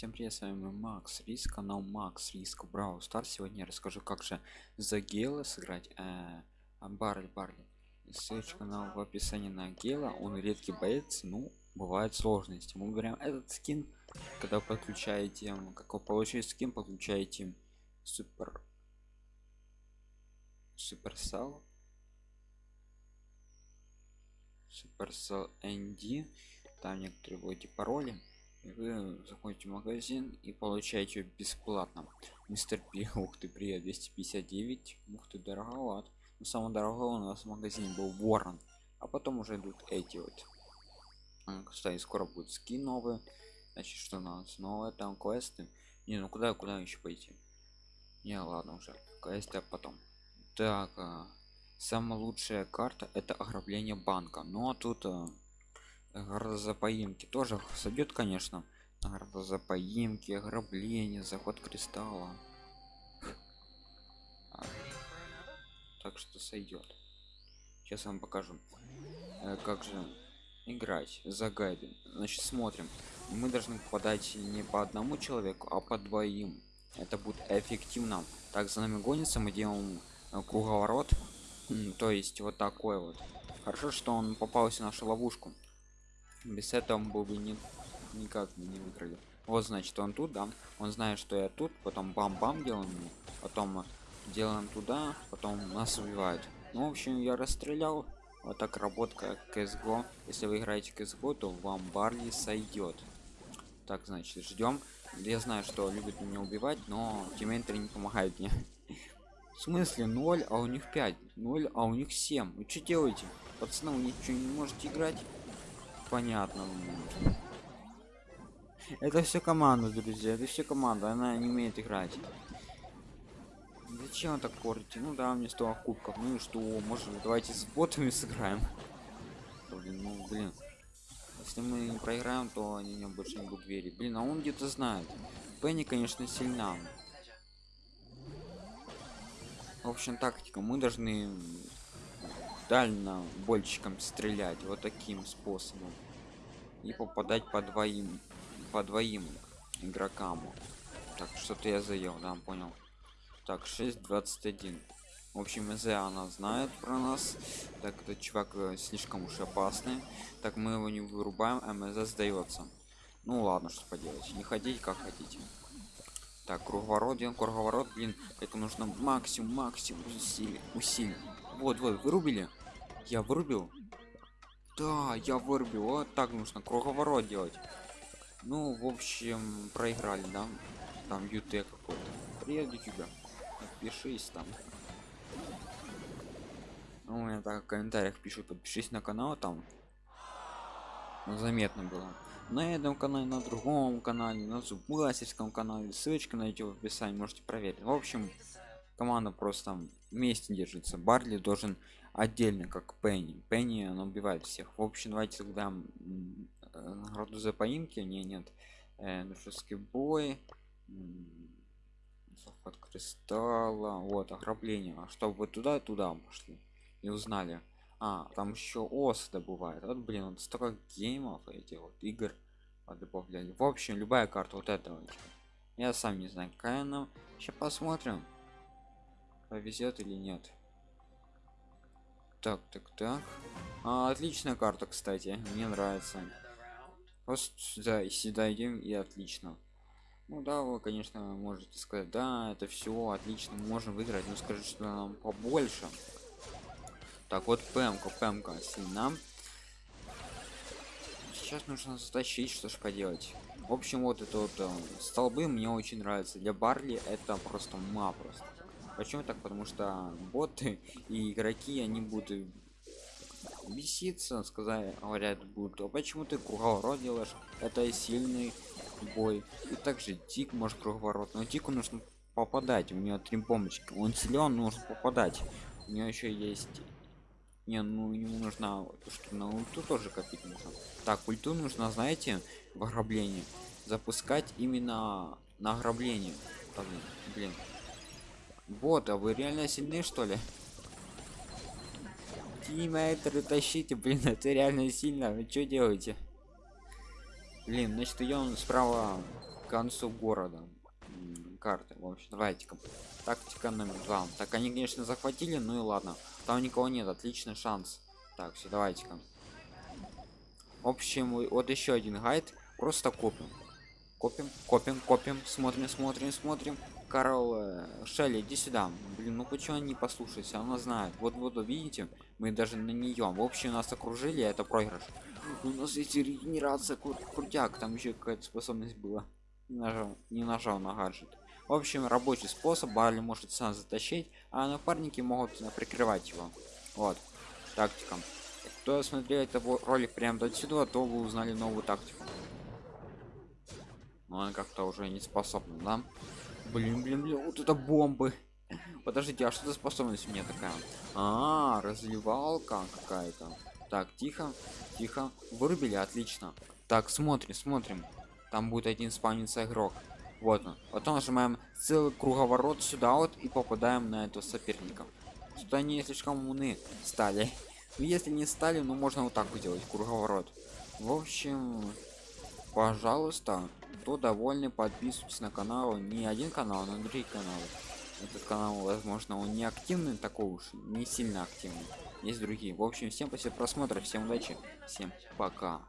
Всем привет, с вами Макс Риск, канал Макс Риск Брау Стар. Сегодня я расскажу, как же за Гела сыграть э, Барли Барли. Ссылочка на в описании на Гела. Он редкий боец, ну, бывают сложности. Мы говорим, этот скин, когда подключаете, как вы получаете скин, подключаете супер суперсал суперсал ND там некоторые вводите пароли вы заходите в магазин и получаете бесплатно мистер пи ух ты привет 259 ух ты дороговат. Но самое дорогое у нас в магазине был ворон а потом уже идут эти вот. А, кстати скоро будет скин новый значит что у нас новое? Там квесты. Не ну куда куда еще пойти? Не ладно уже квесты а потом. Так а, самая лучшая карта это ограбление банка. Но ну, а тут а, грозопоимки тоже сойдет конечно. Грозопоимки ограбление заход кристалла. А, так что сойдет сейчас вам покажу. Э, как же играть? За гайды значит смотрим. Мы должны попадать не по одному человеку а по двоим. Это будет эффективно. Так за нами гонится мы делаем круговорот. То есть вот такой вот. Хорошо что он попался в нашу ловушку без этого был бы не никак не выиграли. Вот значит он тут да. Он знает что я тут потом бам-бам делаем потом делаем туда потом нас убивают. Ну в общем я расстрелял. Вот так работка CSGO если вы играете CSGO то вам барли сойдет. Так значит ждем. Я знаю что любит меня убивать но тиммейтеры не помогают мне. В смысле 0 а у них 5 0 а у них 7 вы что делаете? Пацаны вы ничего не можете играть понятно это все команда друзья это все команда она не умеет играть. Зачем так портите ну да мне 100 кубков ну и что может давайте с ботами сыграем? Блин, ну блин. Если мы не проиграем то они мне больше не будут верить. Блин а он где-то знает. Пенни конечно сильна. В общем тактика. Мы должны дально больчиком стрелять вот таким способом и попадать по двоим по двоим игрокам. Так что-то я заел да понял. Так 621 в общем из она знает про нас. Так этот чувак э, слишком уж опасный. Так мы его не вырубаем мз сдается. Ну ладно что поделать. Не ходить как хотите. Так круговорот делаем круговорот блин. Это нужно максимум максимум усилий усилий. Вот вот вырубили? Я вырубил да я вырубил. Вот так нужно круговорот делать. Ну в общем проиграли да? Там ют какой-то. Привет тебя подпишись там. Ну, у меня так в комментариях пишут подпишись на канал там. Заметно было. На этом канале на другом канале на зубастерском канале. Ссылочка найдете в описании можете проверить. В общем команда просто вместе держится. Барли должен отдельно как пенни. Пенни она убивает всех. В общем давайте тогда награду за поимки не нет. Э, дружеский бой. Захват кристалла. Вот ограбление. А чтобы туда туда пошли и узнали. А там еще ос добывает. Вот блин вот столько геймов эти вот игр добавляли в общем любая карта вот этого я сам не знаю какая она. Сейчас посмотрим повезет или нет. Так так так. А, отличная карта кстати. Мне нравится. Просто сюда и сюда идем и отлично. Ну да вы конечно можете сказать да это все отлично можем выиграть но скажи что нам побольше. Так вот пмка пмка сильна сейчас нужно затащить что ж поделать. В общем вот это вот э, столбы мне очень нравится для барли это просто ма просто почему так? Потому что боты и игроки они будут беситься сказать говорят будут а почему ты круговорот делаешь? Это сильный бой и также тик может круговорот но тику нужно попадать у него три бомбочки. Он силен нужно попадать. У него еще есть не ну ему нужно что на ульту тоже копить нужно. Так ульту нужно знаете в ограблении запускать именно на ограбление. Блин вот а вы реально сильны что ли? Тиммейтеры тащите блин это реально сильно. Вы что делаете? Блин значит идем справа концу города. Карты. В общем давайте-ка. Тактика номер два. Так они конечно захватили ну и ладно. Там никого нет отличный шанс. Так все давайте-ка. В общем вот еще один гайд. Просто копим копим копим копим смотрим смотрим смотрим. Карл э, шелли иди сюда. Блин ну почему они не послушайся она знает. Вот вот видите мы даже на нее в общем нас окружили это проигрыш. У нас есть регенерация кру- крутяк там еще какая-то способность была. Не нажал не нажал на гаджет. В общем рабочий способ барли может сам затащить а напарники могут э, прикрывать его. Вот тактика. Кто смотрел этот ролик прям до сюда то вы узнали новую тактику но она как-то уже не способна да? Блин блин блин вот это бомбы. Подождите а что за способность у меня такая? А, разливалка какая-то. Так тихо тихо. Вырубили отлично. Так смотрим смотрим. Там будет один спавниться игрок. Вот он. Потом нажимаем целый круговорот сюда вот и попадаем на этого соперника. Что они слишком умны стали. Ну, если не стали ну можно вот так вот круговорот. В общем пожалуйста кто довольны подписывайтесь на канал. Не один канал но другие каналы этот канал возможно он не активный такой уж не сильно активный. Есть другие. В общем всем спасибо за просмотр всем удачи всем пока